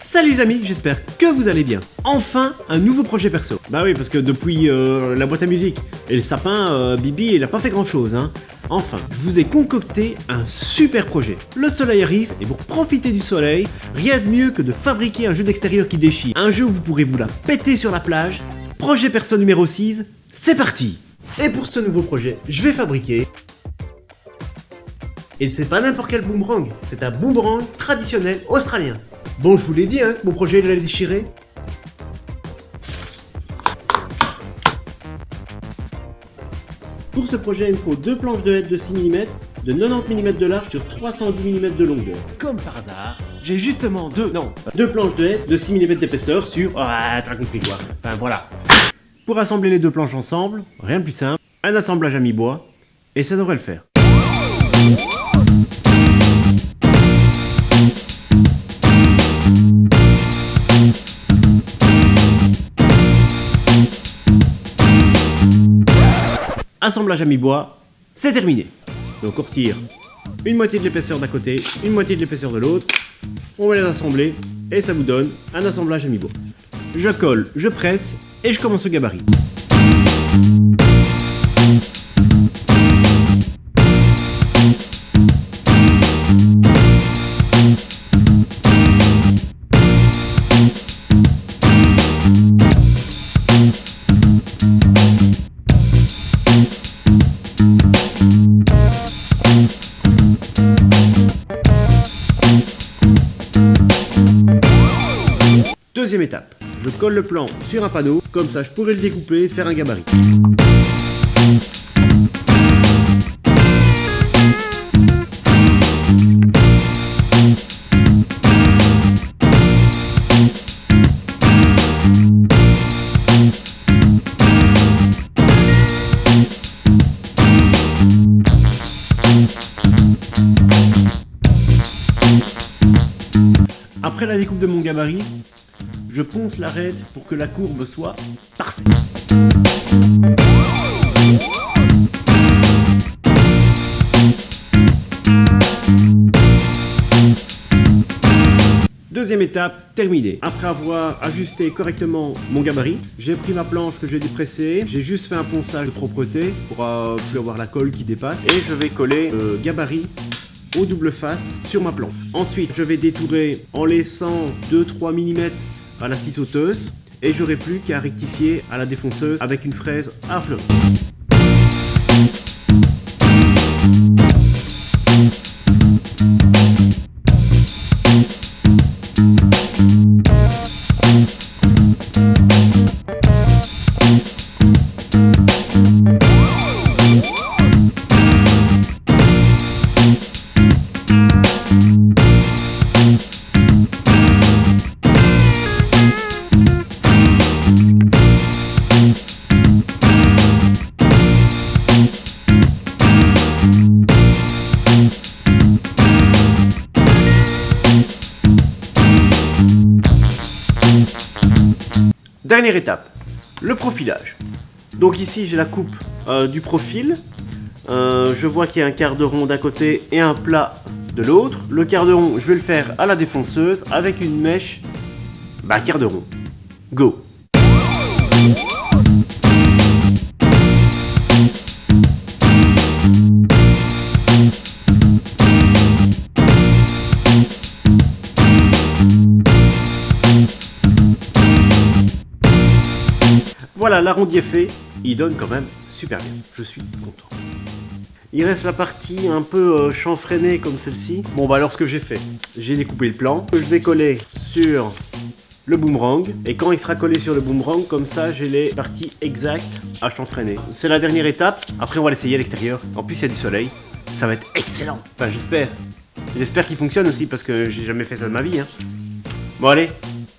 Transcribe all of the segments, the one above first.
Salut les amis, j'espère que vous allez bien. Enfin, un nouveau projet perso. Bah oui, parce que depuis euh, la boîte à musique et le sapin, euh, Bibi, il a pas fait grand chose, hein. Enfin, je vous ai concocté un super projet. Le soleil arrive et pour profiter du soleil, rien de mieux que de fabriquer un jeu d'extérieur qui déchire. Un jeu où vous pourrez vous la péter sur la plage. Projet perso numéro 6, c'est parti Et pour ce nouveau projet, je vais fabriquer et c'est pas n'importe quel boomerang, c'est un boomerang traditionnel australien. Bon, je vous l'ai dit, hein, que mon projet il allait déchirer. Pour ce projet, il me faut deux planches de hêtre de 6 mm, de 90 mm de large sur 310 mm de longueur. Comme par hasard, j'ai justement deux, non, deux planches de hêtre de 6 mm d'épaisseur sur... Ah, t'as compris quoi. Enfin, voilà. Pour assembler les deux planches ensemble, rien de plus simple, un assemblage à mi-bois, et ça devrait le faire. Assemblage à mi-bois, c'est terminé. Donc on retire une moitié de l'épaisseur d'un côté, une moitié de l'épaisseur de l'autre, on va les assembler et ça vous donne un assemblage à mi-bois. Je colle, je presse et je commence au gabarit. Deuxième étape, je colle le plan sur un panneau, comme ça je pourrais le découper et faire un gabarit. Après la découpe de mon gabarit, je ponce l'arête pour que la courbe soit parfaite. Deuxième étape, terminée. Après avoir ajusté correctement mon gabarit, j'ai pris ma planche que j'ai dépressée, j'ai juste fait un ponçage de propreté pour euh, plus avoir la colle qui dépasse et je vais coller le gabarit au double face sur ma planche. Ensuite, je vais détourer en laissant 2-3 mm à la scie sauteuse et j'aurai plus qu'à rectifier à la défonceuse avec une fraise à fleur. Dernière étape, le profilage. Donc ici j'ai la coupe euh, du profil. Euh, je vois qu'il y a un quart de rond d'un côté et un plat de l'autre. Le quart de rond, je vais le faire à la défonceuse avec une mèche, bah quart de rond. Go Voilà, l'arrondi est fait. Il donne quand même super bien. Je suis content. Il reste la partie un peu euh, chanfreinée comme celle-ci. Bon bah alors ce que j'ai fait, j'ai découpé le plan. Je vais coller sur le boomerang. Et quand il sera collé sur le boomerang, comme ça j'ai les parties exactes à chanfreiner. C'est la dernière étape. Après on va l'essayer à l'extérieur. En plus il y a du soleil. Ça va être excellent. Enfin j'espère. J'espère qu'il fonctionne aussi parce que j'ai jamais fait ça de ma vie. Hein. Bon allez,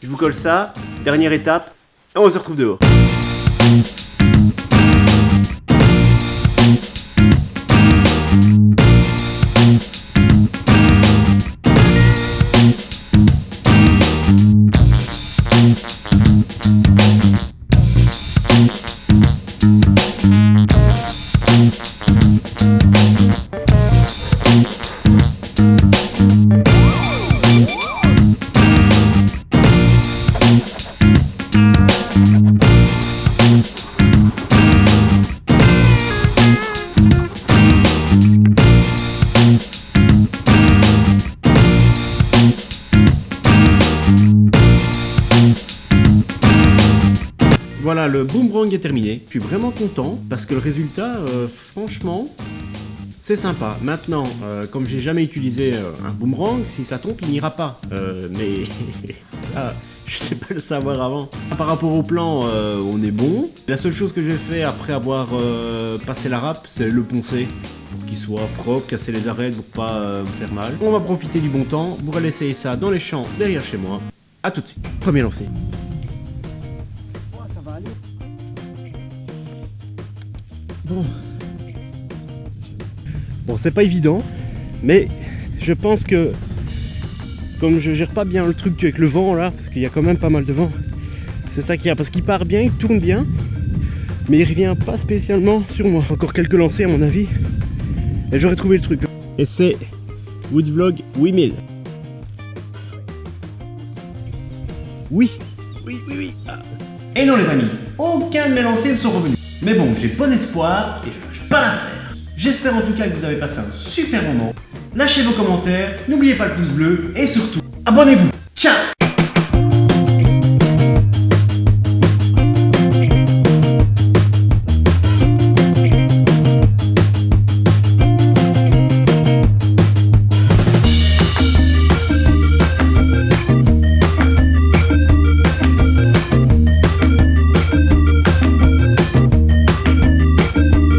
je vous colle ça. Dernière étape. On se retrouve dehors. Thank you. Le boomerang est terminé. Je suis vraiment content parce que le résultat, euh, franchement, c'est sympa. Maintenant, euh, comme j'ai jamais utilisé euh, un boomerang, si ça tombe, il n'ira pas. mais ça, je sais pas le savoir avant. Par rapport au plan, on est bon. La seule chose que j'ai fait après avoir passé la râpe, c'est le poncer pour qu'il soit propre, casser les arêtes pour pas me faire mal. On va profiter du bon temps pour aller essayer ça dans les champs derrière chez moi. A tout de suite. Premier lancé. Bon. Bon, c'est pas évident, mais je pense que comme je gère pas bien le truc avec le vent là, parce qu'il y a quand même pas mal de vent, c'est ça qu'il y a, parce qu'il part bien, il tourne bien, mais il revient pas spécialement sur moi. Encore quelques lancers à mon avis, et j'aurais trouvé le truc. Et c'est Woodvlog 8000. Oui, oui, oui, oui. Ah. Et non les amis, aucun de mes lancers ne sont revenus. Mais bon, j'ai bon espoir et je lâche pas l'affaire. J'espère en tout cas que vous avez passé un super moment. Lâchez vos commentaires, n'oubliez pas le pouce bleu et surtout, abonnez-vous. Ciao